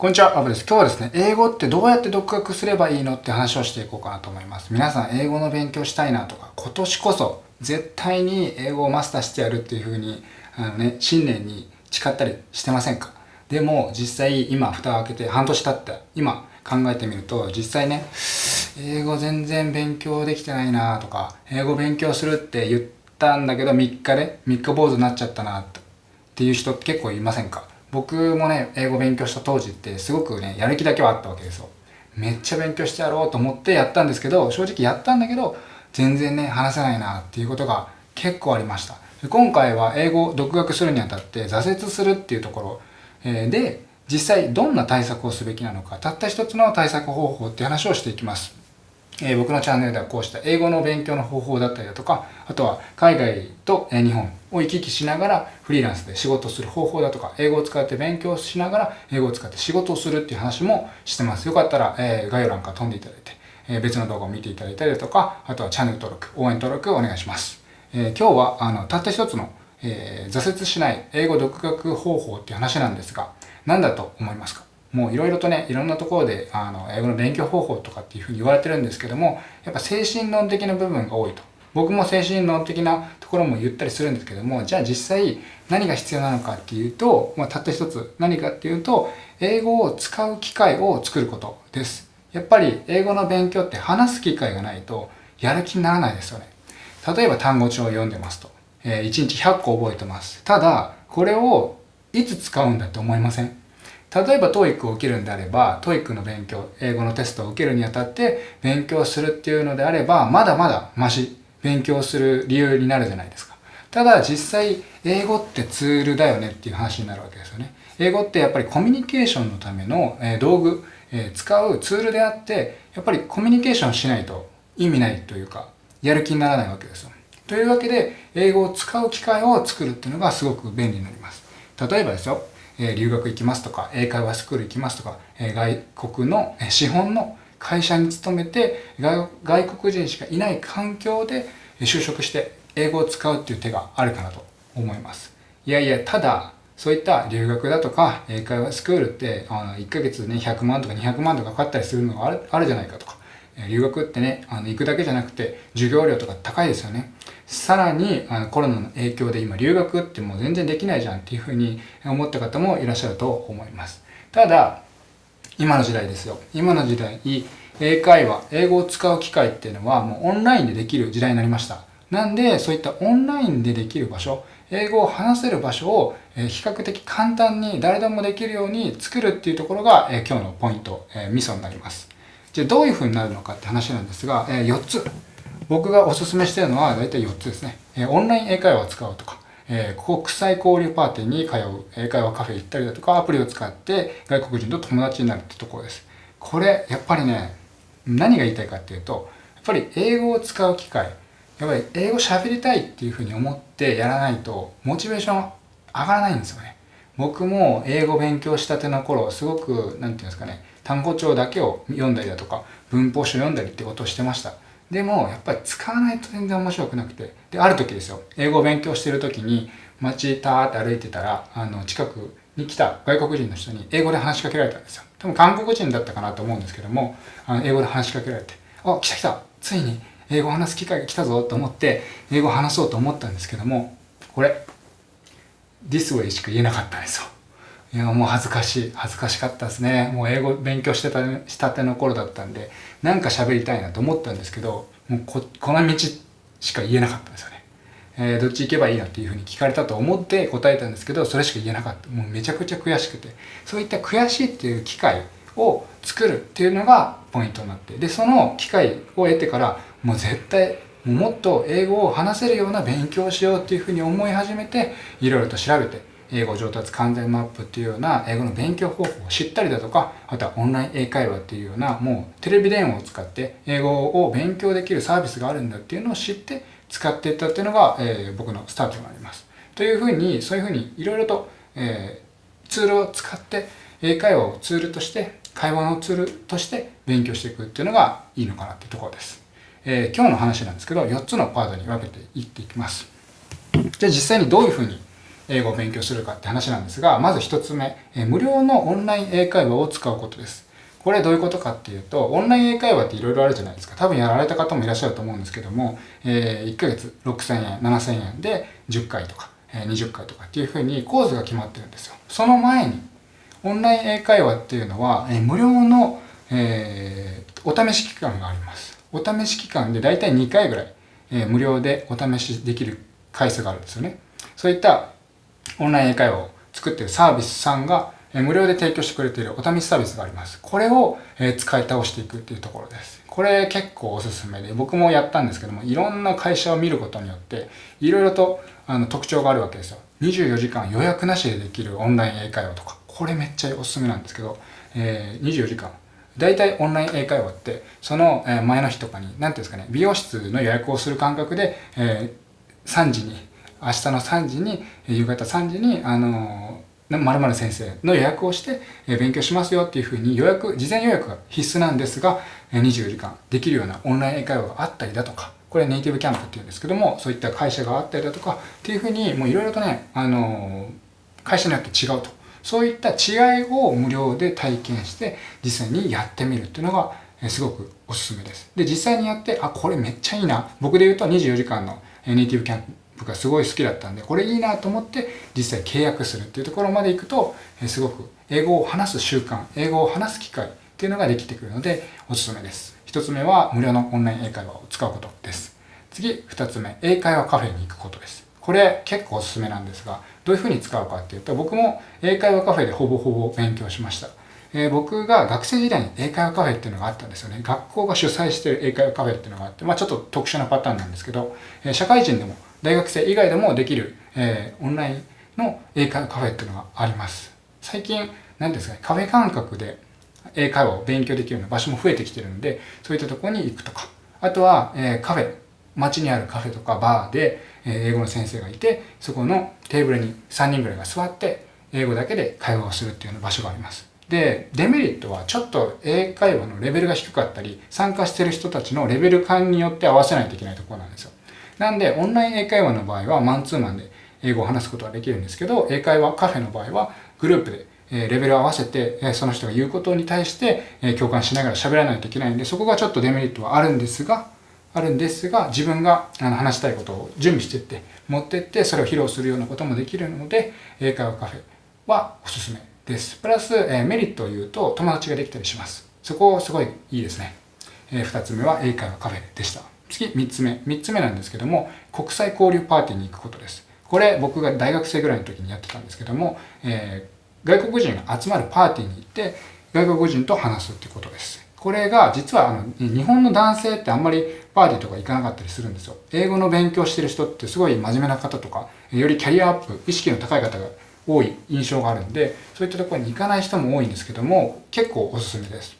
こんにちは、アブです。今日はですね、英語ってどうやって独学すればいいのって話をしていこうかなと思います。皆さん、英語の勉強したいなとか、今年こそ絶対に英語をマスターしてやるっていう風に、あのね、新年に誓ったりしてませんか？でも、実際今、蓋を開けて半年経った、今考えてみると、実際ね、英語全然勉強できてないなとか、英語勉強するって言ったんだけど、3日で、3日坊主になっちゃったなっていう人結構いませんか？僕もね、英語勉強した当時ってすごくね、やる気だけはあったわけですよ。めっちゃ勉強してやろうと思ってやったんですけど、正直やったんだけど、全然ね、話せないなっていうことが結構ありました。今回は英語を独学するにあたって挫折するっていうところ、えで、実際どんな対策をすべきなのか、たった一つの対策方法っていう話をしていきます。え、僕のチャンネルではこうした英語の勉強の方法だったりだとか、あとは海外と日本を行き来しながらフリーランスで仕事する方法だとか、英語を使って勉強しながら英語を使って仕事をするっていう話もしてます。よかったら、え、概要欄から飛んでいただいて、え、別の動画を見ていただいたりだとか、あとはチャンネル登録、応援登録をお願いします。え今日はあのたった一つの、え挫折しない英語独学方法っていう話なんですが、何だと思いますか？もういろいろとね、いろんなところで、あの、英語の勉強方法とかっていうふうに言われてるんですけども、やっぱ精神論的な部分が多いと。僕も精神論的なところも言ったりするんですけども、じゃあ実際何が必要なのかっていうと、まあ、たった一つ何かっていうと、英語を使う機会を作ることです。やっぱり英語の勉強って話す機会がないとやる気にならないですよね。例えば単語帳を読んでますと。えー、1日100個覚えてます。ただ、これをいつ使うんだって思いません？例えば TOEIC を受けるんであれば TOEIC の勉強英語のテストを受けるにあたって勉強するっていうのであればまだまだマシ勉強する理由になるじゃないですか。ただ実際英語ってツールだよねっていう話になるわけですよね。英語ってやっぱりコミュニケーションのための道具使うツールであってやっぱりコミュニケーションしないと意味ないというかやる気にならないわけですよ。というわけで英語を使う機会を作るっていうのがすごく便利になります。例えばですよ。え留学行きますとか、英会話スクール行きますとか、え外国のえ資本の会社に勤めて外国人しかいない環境で就職して英語を使うっていう手があるかなと思います。いやいや、ただ、そういった留学だとか英会話スクールってあの1ヶ月ね100万とか200万とかかかったりするのがあるあるじゃないかとか留学ってねあの行くだけじゃなくて授業料とか高いですよねさらにあのコロナの影響で今留学ってもう全然できないじゃんっていうふうに思った方もいらっしゃると思います。ただ、今の時代ですよ。今の時代、英会話、英語を使う機会っていうのはもうオンラインでできる時代になりました。なんで、そういったオンラインでできる場所、英語を話せる場所を比較的簡単に誰でもできるように作るっていうところが今日のポイント、ミソになります。じゃあどういうふうになるのかって話なんですが、4つ僕がおすすめしているのは大体4つですね。えオンライン英会話を使うとか、え国際交流パーティーに通う、英会話カフェ行ったりだとか、アプリを使って外国人と友達になるってところです。これ、やっぱりね、何が言いたいかっていうと、やっぱり英語を使う機会、やっぱり英語喋りたいっていうふうに思ってやらないと、モチベーション上がらないんですよね。僕も英語勉強したての頃、すごく、なんていうんですかね、単語帳だけを読んだりだとか、文法書読んだりってことをしてました。でもやっぱり使わないと全然面白くなくて。である時ですよ。英語を勉強してる時に街たーって歩いてたらあの近くに来た外国人の人に英語で話しかけられたんですよ。多分韓国人だったかなと思うんですけどもあの英語で話しかけられて「あ来た来た。ついに英語話す機会が来たぞ」と思って英語話そうと思ったんですけどもこれ「This way」しか言えなかったんですよ。いや、もう恥ずかしい。恥ずかしかったですね。もう英語勉強してた、したての頃だったんで、なんか喋りたいなと思ったんですけど、もうこ、この道しか言えなかったんですよね。えー、どっち行けばいいのっていうふうに聞かれたと思って答えたんですけど、それしか言えなかった。もうめちゃくちゃ悔しくて。そういった悔しいっていう機会を作るっていうのがポイントになって。で、その機会を得てから、もう絶対、もっと英語を話せるような勉強をしようっていうふうに思い始めて、いろいろと調べて、英語上達完全マップっていうような英語の勉強方法を知ったりだとか、あとはオンライン英会話っていうようなもうテレビ電話を使って英語を勉強できるサービスがあるんだっていうのを知って使っていったっていうのが、えー、僕のスタートになります。というふうに、そういうふうにいろいろと、えー、ツールを使って英会話をツールとして会話のツールとして勉強していくっていうのがいいのかなっていうところです。えー、今日の話なんですけど、4つのパートに分けていっていきます。じゃあ実際にどういうふうに英語を勉強するかって話なんですが、まず一つ目、無料のオンライン英会話を使うことです。これどういうことかっていうと、オンライン英会話っていろいろあるじゃないですか。多分やられた方もいらっしゃると思うんですけども、えー、1ヶ月6000円、7000円で10回とか、えー、20回とかっていうふうにコースが決まってるんですよ。その前に、オンライン英会話っていうのは、えー、無料の、え、お試し期間があります。お試し期間でだいたい2回ぐらい、え、無料でお試しできる回数があるんですよね。そういったオンライン英会話を作ってるサービスさんが無料で提供してくれているお試しサービスがあります。これを使い倒していくっていうところです。これ結構おすすめで、僕もやったんですけども、いろんな会社を見ることによって、いろいろとあの特徴があるわけですよ。24時間予約なしでできるオンライン英会話とか、これめっちゃおすすめなんですけど、えー、24時間。大体オンライン英会話って、その前の日とかに、何ていうんですかね、美容室の予約をする感覚で、えー、3時に、明日の3時に、夕方3時に、あのー、〇〇先生の予約をして、勉強しますよっていうふうに予約、事前予約が必須なんですが、24時間できるようなオンライン英会話があったりだとか、これネイティブキャンプっていうんですけども、そういった会社があったりだとかっていうふうに、もういろいろとね、あの会社によって違うと。そういった違いを無料で体験して実際にやってみるっていうのがすごくおすすめです。で、実際にやって、あ、これめっちゃいいな。僕で言うと24時間のネイティブキャンプがすごい好きだったんで、これいいなと思って実際契約するっていうところまで行くと、すごく英語を話す習慣、英語を話す機会っていうのができてくるのでおすすめです。一つ目は無料のオンライン英会話を使うことです。次、二つ目、英会話カフェに行くことです。これ結構おすすめなんですが、どういうふうに使うかっていうと、僕も英会話カフェでほぼほぼ勉強しました。えー、僕が学生時代に英会話カフェっていうのがあったんですよね。学校が主催してる英会話カフェっていうのがあって、まあちょっと特殊なパターンなんですけど、えー、社会人でも大学生以外でもできる、えー、オンラインの英会話カフェっていうのがあります。最近、何ですかね、カフェ感覚で英会話を勉強できるような場所も増えてきてるので、そういったところに行くとか、あとは、えー、カフェ、街にあるカフェとかバーで、え英語の先生がいて、そこのテーブルに3人ぐらいが座って、英語だけで会話をするっていうような場所があります。で、デメリットはちょっと英会話のレベルが低かったり、参加してる人たちのレベル感によって合わせないといけないところなんですよ。なんで、オンライン英会話の場合はマンツーマンで英語を話すことができるんですけど、英会話カフェの場合はグループでレベルを合わせて、その人が言うことに対して共感しながら喋らないといけないんで、そこがちょっとデメリットはあるんですが、あるんですが、自分が話したいことを準備していって、持っていって、それを披露するようなこともできるので、英会話カフェはおすすめです。プラス、えメリットを言うと、友達ができたりします。そこすごいいいですね。え2つ目は英会話カフェでした。次、3つ目。3つ目なんですけども、国際交流パーティーに行くことです。これ、僕が大学生ぐらいの時にやってたんですけども、えー、外国人が集まるパーティーに行って、外国人と話すっていうことです。これが実はあの日本の男性ってあんまりパーティーとか行かなかったりするんですよ。英語の勉強してる人ってすごい真面目な方とか、よりキャリアアップ、意識の高い方が多い印象があるんで、そういったところに行かない人も多いんですけども、結構おすすめです。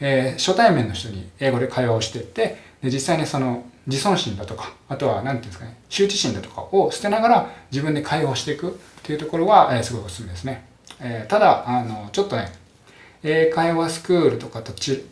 えー、初対面の人に英語で会話をしていって、で実際にその自尊心だとか、あとは何て言うんですかね、羞恥心だとかを捨てながら自分で会話をしていくっていうところは、えー、すごいおすすめですね。えー、ただ、あの、ちょっとね、英会話スクールとかと比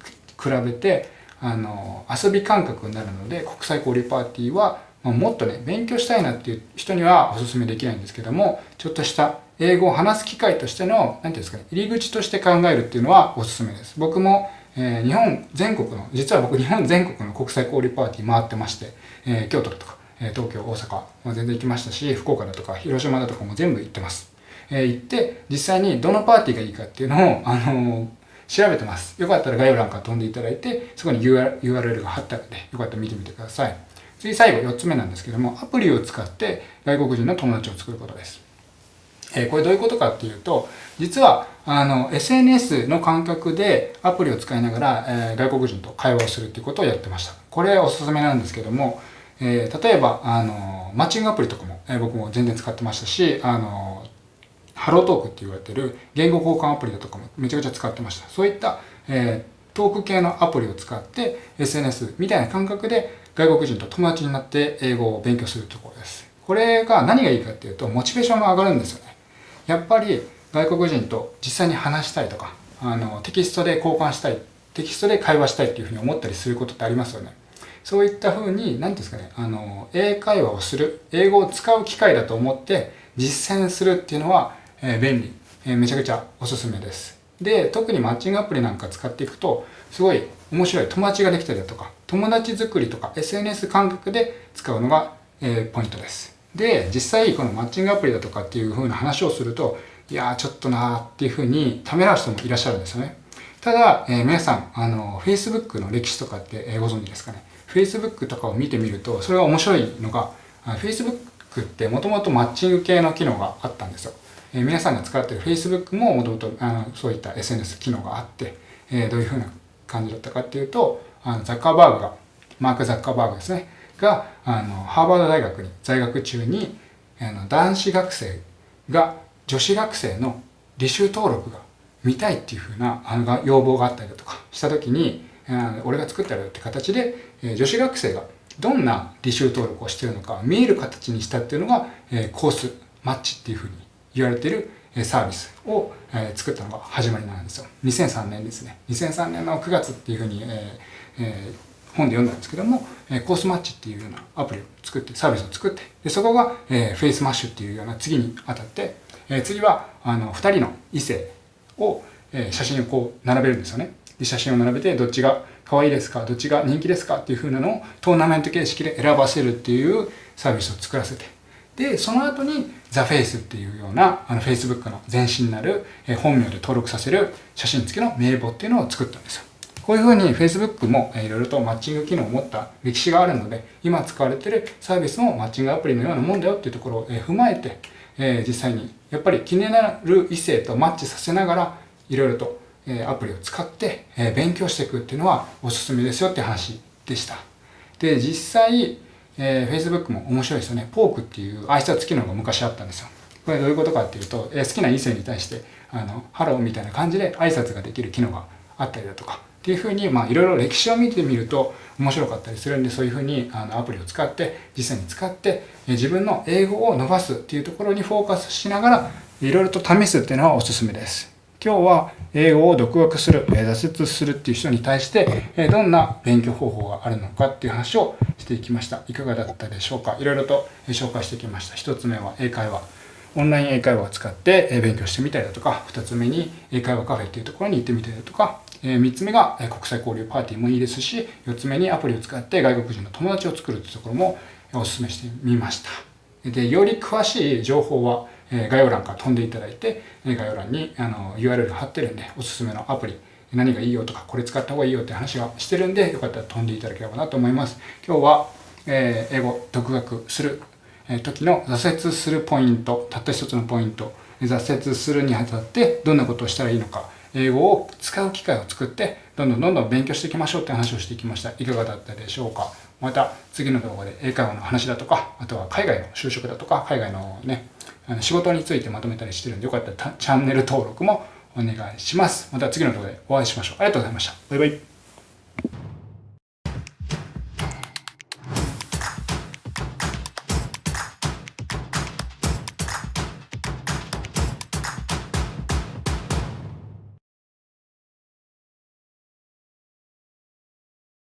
べてあの遊び感覚になるので国際交流パーティーは、まあ、もっとね勉強したいなっていう人にはおすすめできないんですけどもちょっとした英語を話す機会としての何て言うんですかね入り口として考えるっていうのはおすすめです僕も、えー、日本全国の実は僕日本全国の国際交流パーティー回ってまして、えー、京都だとかえ東京大阪も全然行きましたし福岡だとか広島だとかも全部行ってますえ行って実際にどのパーティーがいいかっていうのを、あの調べてます。よかったら概要欄から飛んでいただいて、そこに URL が貼ってあるので、よかったら見てみてください。次最後4つ目なんですけども、アプリを使って外国人の友達を作ることです。え、これどういうことかっていうと、実はあの SNS の感覚でアプリを使いながら、えー、外国人と会話をするっていうことをやってました。これおすすめなんですけども、えー、例えばあのマッチングアプリとかも、え僕も全然使ってましたし、あのハロートークって言われてる言語交換アプリだとかもめちゃくちゃ使ってました。そういった、え、トーク系のアプリを使って SNS みたいな感覚で外国人と友達になって英語を勉強するところです。これが何がいいかっていうとモチベーションが上がるんですよね。やっぱり外国人と実際に話したいとか、あのテキストで交換したい、テキストで会話したいっていうふうに思ったりすることってありますよね。そういったふうに、何ですかね、あの、英会話をする、英語を使う機会だと思って、実践するっていうのは、えー、便利、えー、めちゃくちゃおすすめですで特にマッチングアプリなんか使っていくとすごい面白い友達ができたりだとか友達作りとか SNS 感覚で使うのが、えー、ポイントですで実際このマッチングアプリだとかっていう風な話をするといやーちょっとなーっていう風にためらう人もいらっしゃるんですよね。ただ、えー、皆さんあの Facebook の歴史とかって、えー、ご存知ですかね。Facebook とかを見てみるとそれが面白いのが Facebook ってもともとマッチング系の機能があったんですよ、えー、皆さんが使っている Facebook ももともとそういった SNS 機能があって、えー、どういう風な感じだったかっていうとあのザッカーバーグがマーク・ザッカーバーグですね。があのハーバード大学に在学中にあの男子学生が女子学生の履修登録が見たいっていうふうなあの要望があったりだとかした時に俺が作ってやるって形で女子学生がどんな履修登録をしているのか見える形にしたっていうのがコースマッチっていうふうに言われているサービスを作ったのが始まりなんですよ。2003年ですね。2003年の9月っていうふうに、えー、本で読んだんですけどもえ Course Match っていうようなアプリを作ってサービスを作ってでそこが、え、 Facemash っていうような次にあたって、え、次はあの2人の異性を、え、写真をこう並べるんですよね。で写真を並べてどっちが可愛いですかどっちが人気ですかっていう風なのをトーナメント形式で選ばせるっていうサービスを作らせてでその後にザフェイスっていうようなあの Facebook の前身になる、え本名で登録させる写真付きの名簿っていうのを作ったんですよ。こういうふうに Facebook もいろいろとマッチング機能を持った歴史があるので今使われているサービスもマッチングアプリのようなもんだよっていうところを踏まえて実際にやっぱり気になる異性とマッチさせながらいろいろとアプリを使って勉強していくっていうのはおすすめですよって話でした。で、実際、えー、Facebook も面白いですよね。ポークっていう挨拶機能が昔あったんですよ。これどういうことかっていうと、えー、好きな異性に対して、あの、ハローみたいな感じで挨拶ができる機能があったりだとか、っていうふうに、まあ、いろいろ歴史を見てみると面白かったりするんで、そういうふうにあのアプリを使って、実際に使って、自分の英語を伸ばすっていうところにフォーカスしながら、いろいろと試すっていうのはおすすめです。今日は英語を独学する、挫折するっていう人に対して、どんな勉強方法があるのかっていう話をしていきました。いかがだったでしょうか？いろいろと紹介してきました。一つ目は英会話。オンライン英会話を使って勉強してみたりだとか、二つ目に英会話カフェっていうところに行ってみたりだとか、え3つ目が国際交流パーティーもいいですし、4つ目にアプリを使って外国人の友達を作るというところもお勧めしてみました。で、より詳しい情報は概要欄から飛んでいただいて、概要欄にあの URL 貼ってるんで、おすすめのアプリ、何がいいよとか、これ使った方がいいよって話がしてるんで、よかったら飛んでいただければなと思います。今日は、え、英語独学する時の挫折するポイント、たった一つのポイント、挫折するにあたってどんなことをしたらいいのか、英語を使う機会を作ってどんどんどんどん勉強していきましょうって話をしていきました。いかがだったでしょうか？また次の動画で英会話の話だとかあとは海外の就職だとか海外のねあの仕事についてまとめたりしてるんでよかったらチャンネル登録もお願いします。また次の動画でお会いしましょう。ありがとうございました。バイバイ。